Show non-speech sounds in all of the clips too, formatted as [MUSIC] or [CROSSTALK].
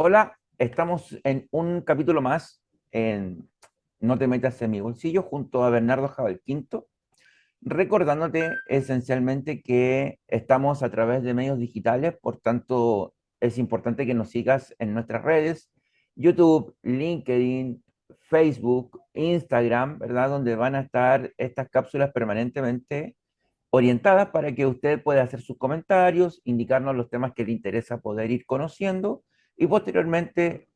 Hola, estamos en un capítulo más en No te metas en mi bolsillo junto a Bernardo Jabal Quinto, recordándote esencialmente que estamos a través de medios digitales, por tanto es importante que nos sigas en nuestras redes, YouTube, LinkedIn, Facebook, Instagram, ¿verdad? Donde van a estar estas cápsulas permanentemente orientadas para que usted pueda hacer sus comentarios, indicarnos los temas que le interesa poder ir conociendo y posteriormente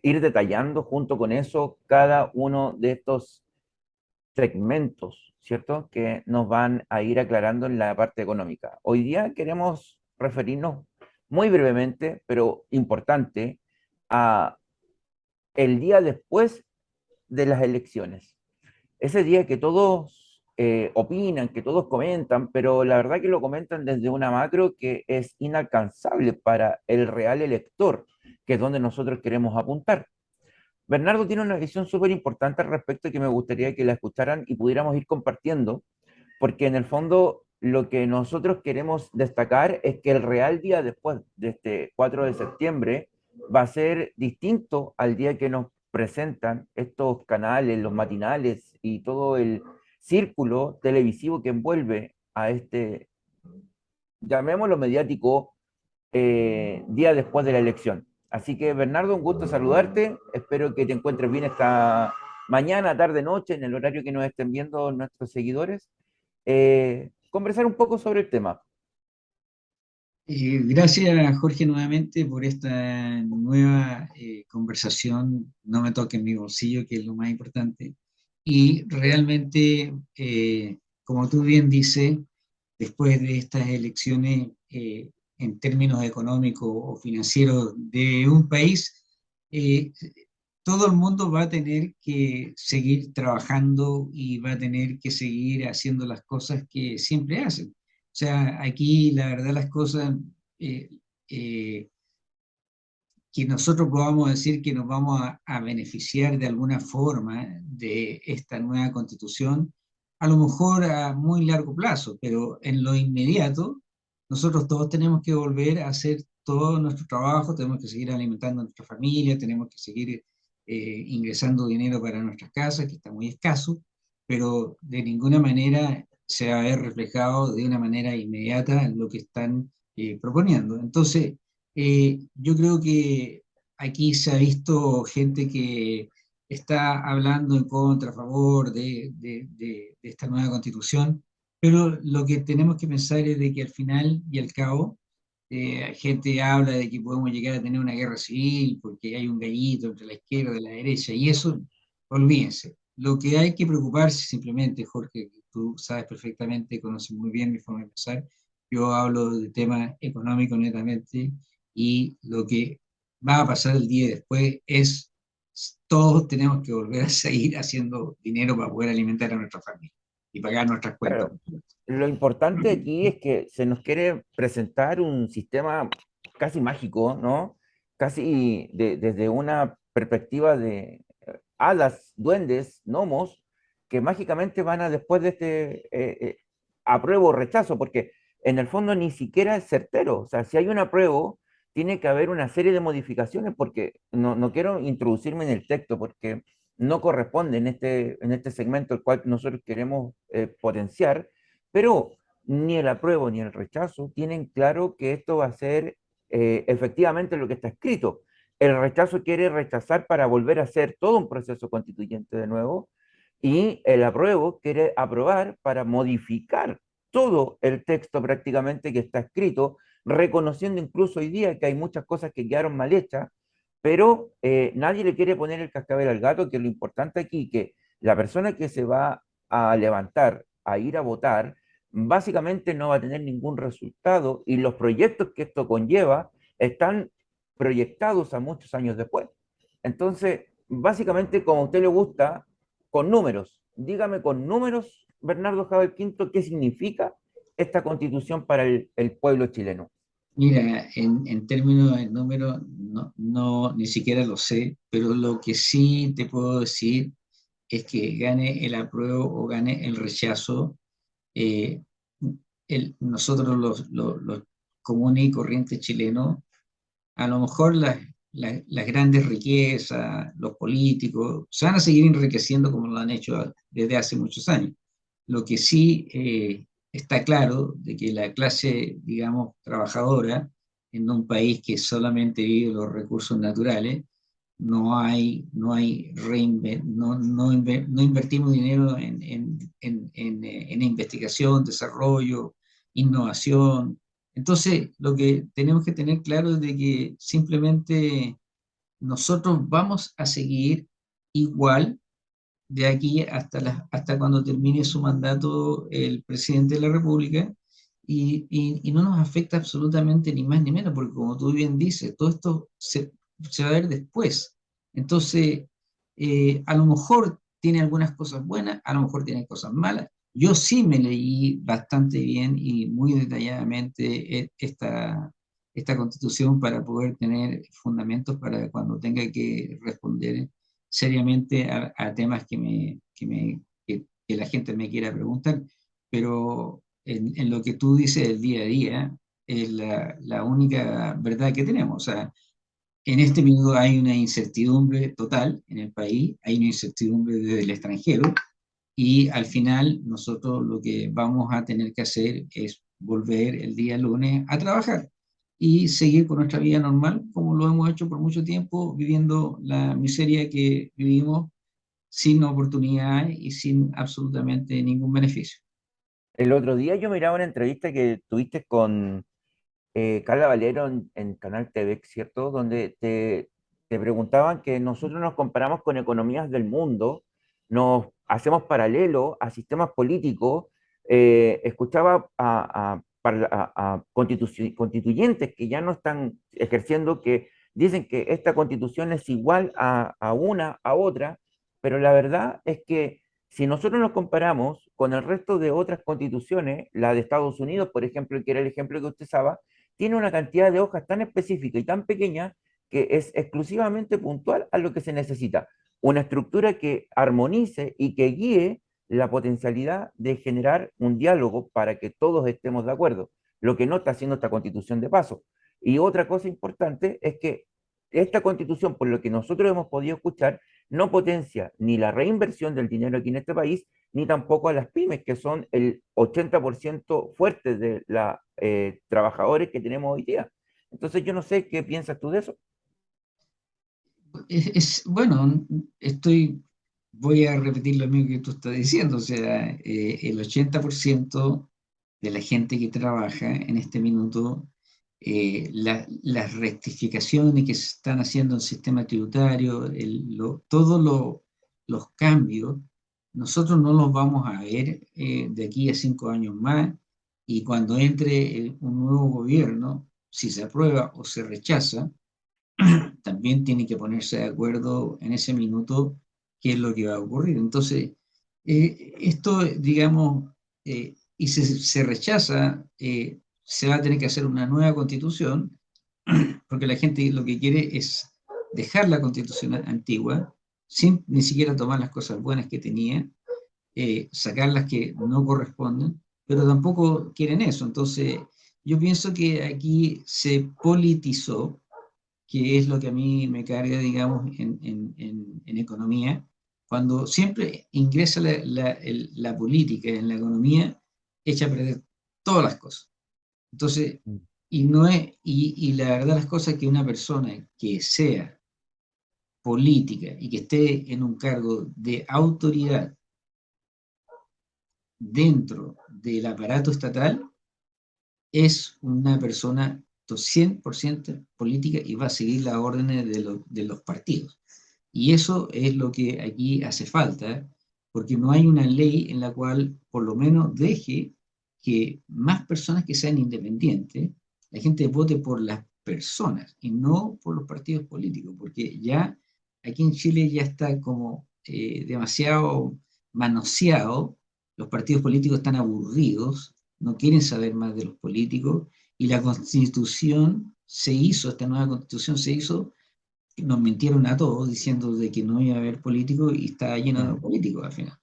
ir detallando junto con eso cada uno de estos segmentos, ¿cierto? Que nos van a ir aclarando en la parte económica. Hoy día queremos referirnos muy brevemente, pero importante, a el día después de las elecciones. Ese día que todos eh, opinan, que todos comentan, pero la verdad que lo comentan desde una macro que es inalcanzable para el real elector que es donde nosotros queremos apuntar. Bernardo tiene una visión súper importante al respecto que me gustaría que la escucharan y pudiéramos ir compartiendo, porque en el fondo lo que nosotros queremos destacar es que el real día después de este 4 de septiembre va a ser distinto al día que nos presentan estos canales, los matinales y todo el círculo televisivo que envuelve a este, llamémoslo mediático, eh, día después de la elección. Así que Bernardo, un gusto saludarte. Espero que te encuentres bien esta mañana, tarde, noche, en el horario que nos estén viendo nuestros seguidores. Eh, conversar un poco sobre el tema. Eh, gracias, Jorge, nuevamente por esta nueva eh, conversación. No me toque en mi bolsillo, que es lo más importante. Y realmente, como tú bien dices, después de estas elecciones en términos económicos o financieros de un país, eh, todo el mundo va a tener que seguir trabajando y va a tener que seguir haciendo las cosas que siempre hacen. O sea, aquí la verdad las cosas eh, eh, que nosotros podamos decir que nos vamos a, a, beneficiar de alguna forma de esta nueva constitución, a lo mejor a muy largo plazo, pero en lo inmediato nosotros todos tenemos que volver a hacer todo nuestro trabajo, tenemos que seguir alimentando a nuestra familia, tenemos que seguir eh, ingresando dinero para nuestras casas, que está muy escaso, pero de ninguna manera se va a ver reflejado de una manera inmediata lo que están eh, proponiendo. Entonces, eh, yo creo que aquí se ha visto gente que está hablando en contra, a favor de, de, de esta nueva constitución, pero lo que tenemos que pensar es de que al final y al cabo, eh, gente habla de que podemos llegar a tener una guerra civil porque hay un gallito entre la izquierda y la derecha, y eso, olvídense. Lo que hay que preocuparse simplemente, Jorge, tú sabes perfectamente, conoces muy bien mi forma de pensar, yo hablo de temas económicos netamente, y lo que va a pasar el día después es, todos tenemos que volver a seguir haciendo dinero para poder alimentar a nuestra familia y pagar nuestras cuentas. lo importante aquí es que se nos quiere presentar un sistema casi mágico, ¿no? Casi desde una perspectiva de eh, hadas, duendes, gnomos, que mágicamente van a después de este eh, eh, apruebo o rechazo, porque en el fondo ni siquiera es certero. O sea, si hay un apruebo, tiene que haber una serie de modificaciones, porque no, no quiero introducirme en el texto, porque no corresponde en este, en este segmento el cual nosotros queremos eh, potenciar, pero ni el apruebo ni el rechazo tienen claro que esto va a ser eh, efectivamente lo que está escrito. El rechazo quiere rechazar para volver a hacer todo un proceso constituyente de nuevo, y el apruebo quiere aprobar para modificar todo el texto prácticamente que está escrito, reconociendo incluso hoy día que hay muchas cosas que quedaron mal hechas, pero eh, nadie le quiere poner el cascabel al gato, que lo importante aquí que la persona que se va a levantar a ir a votar, básicamente no va a tener ningún resultado y los proyectos que esto conlleva están proyectados a muchos años después. Entonces, básicamente, como a usted le gusta, con números. Dígame con números, Bernardo Javier Quinto, qué significa esta constitución para el pueblo chileno. Mira, en, términos de número, no, no, ni siquiera lo sé, pero lo que sí te puedo decir es que gane el apruebo o gane el rechazo, eh, el, nosotros los, los, comunes y corrientes chilenos, a lo mejor las las grandes riquezas, los políticos, se van a seguir enriqueciendo como lo han hecho desde hace muchos años. Lo que sí eh, está claro de que la clase, digamos, trabajadora, en un país que solamente vive los recursos naturales, no hay, no hay no, no, no, invertimos dinero en, en, en, en, investigación, desarrollo, innovación. Entonces, lo que tenemos que tener claro es de que simplemente nosotros vamos a seguir igual de aquí hasta, hasta cuando termine su mandato el presidente de la República, y, y, no nos afecta absolutamente ni más ni menos, porque como tú bien dices, todo esto se, se va a ver después. Entonces, eh, a lo mejor tiene algunas cosas buenas, a lo mejor tiene cosas malas. Yo sí me leí bastante bien y muy detalladamente e, esta, esta constitución para poder tener fundamentos para cuando tenga que responder seriamente a, temas que, me, que, me, que, la gente me quiera preguntar, pero en, lo que tú dices del día a día es la, la única verdad que tenemos. O sea, en este minuto hay una incertidumbre total en el país, hay una incertidumbre desde el extranjero, y al final nosotros lo que vamos a tener que hacer es volver el día lunes a trabajar y seguir con nuestra vida normal, como lo hemos hecho por mucho tiempo, viviendo la miseria que vivimos sin oportunidad y sin absolutamente ningún beneficio. El otro día yo miraba una entrevista que tuviste con eh, Carla Valero en, Canal TV, ¿cierto? Donde te, te preguntaban que nosotros nos comparamos con economías del mundo, nos hacemos paralelo a sistemas políticos, eh, escuchaba a, a, constituyentes que ya no están ejerciendo, que dicen que esta constitución es igual a, a una, a otra, pero la verdad es que si nosotros nos comparamos con el resto de otras constituciones, la de Estados Unidos, por ejemplo, que era el ejemplo que usted usaba, tiene una cantidad de hojas tan específica y tan pequeña que es exclusivamente puntual a lo que se necesita. Una estructura que armonice y que guíe la potencialidad de generar un diálogo para que todos estemos de acuerdo, lo que no está haciendo esta constitución de paso. Y otra cosa importante es que esta constitución, por lo que nosotros hemos podido escuchar, no potencia ni la reinversión del dinero aquí en este país, ni tampoco a las pymes, que son el 80% fuerte de los eh, trabajadores que tenemos hoy día. Entonces yo no sé qué piensas tú de eso. Es, bueno, estoy, voy a repetir lo mismo que tú estás diciendo, o sea, eh, el 80% de la gente que trabaja en este minuto eh, las rectificaciones que se están haciendo en el sistema tributario, todos los cambios, nosotros no los vamos a ver eh, de aquí a cinco años más, y cuando entre un nuevo gobierno, si se aprueba o se rechaza, [CLEARS THROAT] también tiene que ponerse de acuerdo en ese minuto qué es lo que va a ocurrir. Entonces, eh, esto, digamos, y si se rechaza, se va a tener que hacer una nueva constitución, [CLEARS THROAT] porque la gente lo que quiere es dejar la constitución antigua, sin ni siquiera tomar las cosas buenas que tenía, eh, sacar las que no corresponden, pero tampoco quieren eso. Entonces, yo pienso que aquí se politizó, que es lo que a mí me carga, digamos, en, en, en, economía, cuando siempre ingresa la, la, la política en la economía, echa a perder todas las cosas. Entonces, mm. y, no es, y, la verdad las cosas es que una persona que sea política y que esté en un cargo de autoridad dentro del aparato estatal, es una persona 100% política y va a seguir las órdenes de, los partidos. Y eso es lo que aquí hace falta, porque no hay una ley en la cual por lo menos deje que más personas que sean independientes, la gente vote por las personas y no por los partidos políticos, porque ya aquí en Chile ya está como eh, demasiado manoseado, los partidos políticos están aburridos, no quieren saber más de los políticos, y la constitución se hizo, esta nueva constitución se hizo, nos mintieron a todos diciendo de que no iba a haber políticos y está lleno de políticos al final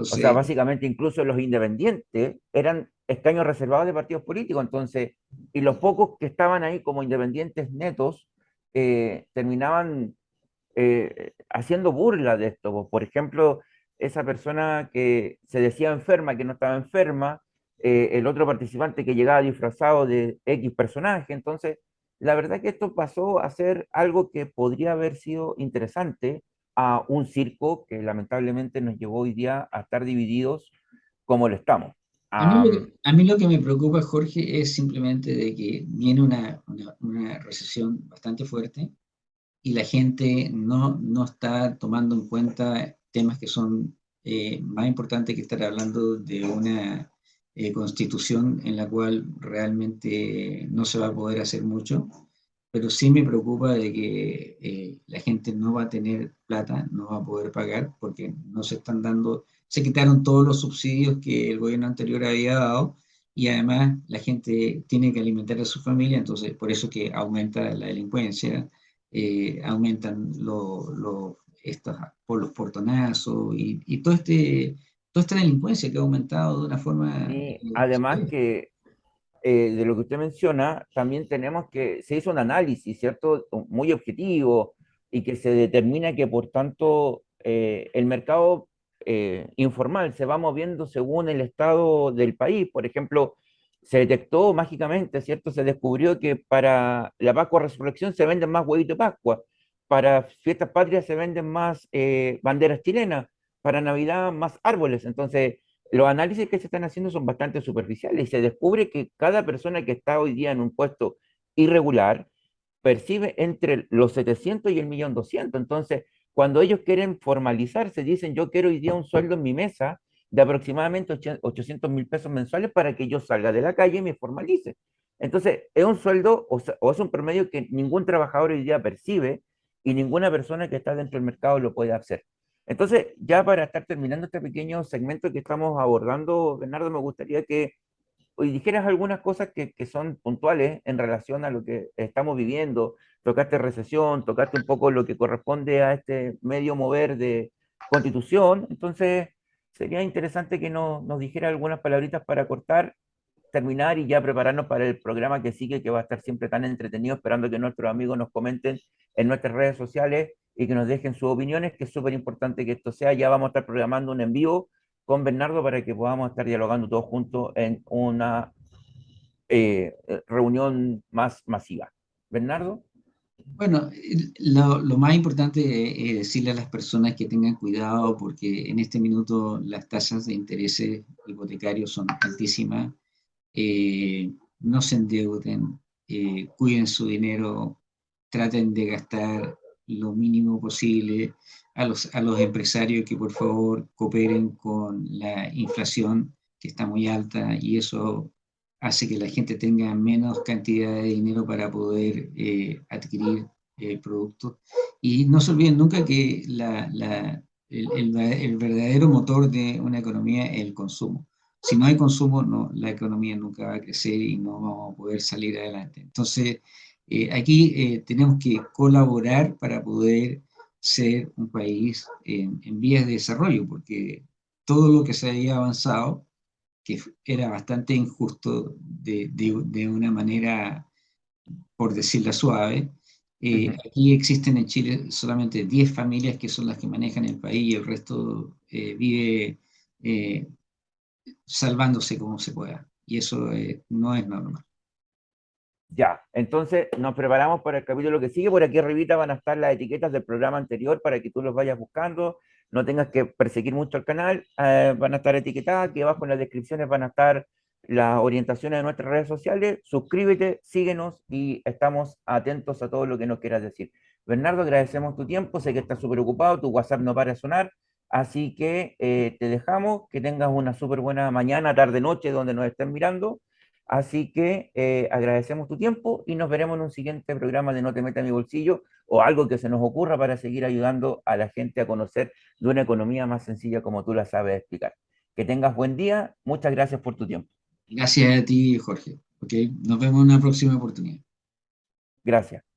o sea, básicamente incluso los independientes eran escaños reservados de partidos políticos, entonces, y los pocos que estaban ahí como independientes netos eh, terminaban eh, haciendo burla de esto. Por ejemplo, esa persona que se decía enferma, que no estaba enferma, eh, el otro participante que llegaba disfrazado de X personaje. Entonces, la verdad que esto pasó a ser algo que podría haber sido interesante a un circo que lamentablemente nos llevó hoy día a estar divididos como lo estamos. A mí, lo que me preocupa, Jorge, es simplemente de que viene una, una, recesión bastante fuerte y la gente no, no está tomando en cuenta temas que son eh, más importantes que estar hablando de una eh, constitución en la cual realmente no se va a poder hacer mucho, pero sí me preocupa de que eh, la gente no va a tener plata, no va a poder pagar porque no se están dando se quitaron todos los subsidios que el gobierno anterior había dado y además la gente tiene que alimentar a su familia, entonces por eso que aumenta la delincuencia, eh, aumentan los, estos, por los portonazos y, y, todo este, toda esta delincuencia que ha aumentado de una forma... Eh, además que eh, de lo que usted menciona, también tenemos que, se hizo un análisis, ¿cierto? Muy objetivo y que se determina que por tanto el mercado eh, informal, se va moviendo según el estado del país. Por ejemplo, se detectó mágicamente, ¿cierto? Se descubrió que para la Pascua Resurrección se venden más huevitos de Pascua, para fiestas patrias se venden más eh, banderas chilenas, para Navidad más árboles. Entonces, los análisis que se están haciendo son bastante superficiales y se descubre que cada persona que está hoy día en un puesto irregular percibe entre los 700 y el millón 200. Entonces, cuando ellos quieren formalizarse, dicen, yo quiero hoy día un sueldo en mi mesa de aproximadamente 800 mil pesos mensuales para que yo salga de la calle y me formalice. Entonces, es un sueldo o, es un promedio que ningún trabajador hoy día percibe y ninguna persona que está dentro del mercado lo puede hacer. Entonces, ya para estar terminando este pequeño segmento que estamos abordando, Bernardo, me gustaría que hoy dijeras algunas cosas que, que, son puntuales en relación a lo que estamos viviendo, tocaste recesión, tocaste un poco lo que corresponde a este medio mover de constitución, entonces sería interesante que nos, nos dijera algunas palabritas para cortar, terminar y ya prepararnos para el programa que sigue, que va a estar siempre tan entretenido, esperando que nuestros amigos nos comenten en nuestras redes sociales y que nos dejen sus opiniones, que es súper importante que esto sea. Ya vamos a estar programando un envío con Bernardo para que podamos estar dialogando todos juntos en una eh, reunión más masiva. Bernardo. Bueno, lo, más importante es decirle a las personas que tengan cuidado porque en este minuto las tasas de interés hipotecarios son altísimas. Eh, no se endeuden, eh, cuiden su dinero, traten de gastar lo mínimo posible. A los, a los empresarios que por favor cooperen con la inflación que está muy alta y eso hace que la gente tenga menos cantidad de dinero para poder eh, adquirir eh, productos. Y no se olviden nunca que la, la, el, el, verdadero motor de una economía es el consumo. Si no hay consumo, no, la economía nunca va a crecer y no vamos a poder salir adelante. Entonces, eh, aquí tenemos que colaborar para poder ser un país en, en vías de desarrollo, porque todo lo que se había avanzado que era bastante injusto de, de, una manera, por decirla suave. Eh, aquí existen en Chile solamente 10 familias que son las que manejan el país y el resto eh, vive eh, salvándose como se pueda. Y eso no es normal. Ya, entonces nos preparamos para el capítulo que sigue. Por aquí arribita van a estar las etiquetas del programa anterior para que tú los vayas buscando. No tengas que perseguir mucho el canal, eh, van a estar etiquetadas, aquí abajo en las descripciones van a estar las orientaciones de nuestras redes sociales, suscríbete, síguenos y estamos atentos a todo lo que nos quieras decir. Bernardo, agradecemos tu tiempo, sé que estás súper ocupado, tu WhatsApp no para de sonar, así que eh, te dejamos, que tengas una súper buena mañana, tarde, noche, donde nos estén mirando, así que eh, agradecemos tu tiempo y nos veremos en un siguiente programa de No te metas en mi bolsillo, o algo que se nos ocurra para seguir ayudando a la gente a conocer de una economía más sencilla como tú la sabes explicar. Que tengas buen día, muchas gracias por tu tiempo. Gracias a ti, Jorge. Okay. Nos vemos en una próxima oportunidad. Gracias.